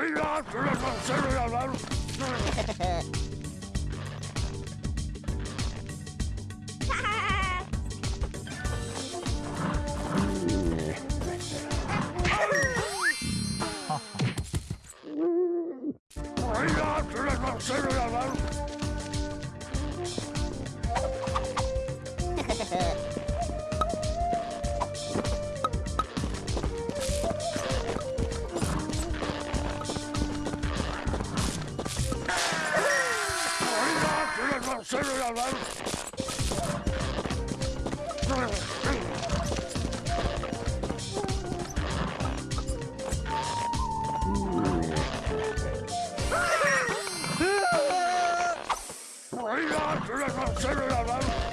oídas, los Bring on am sorry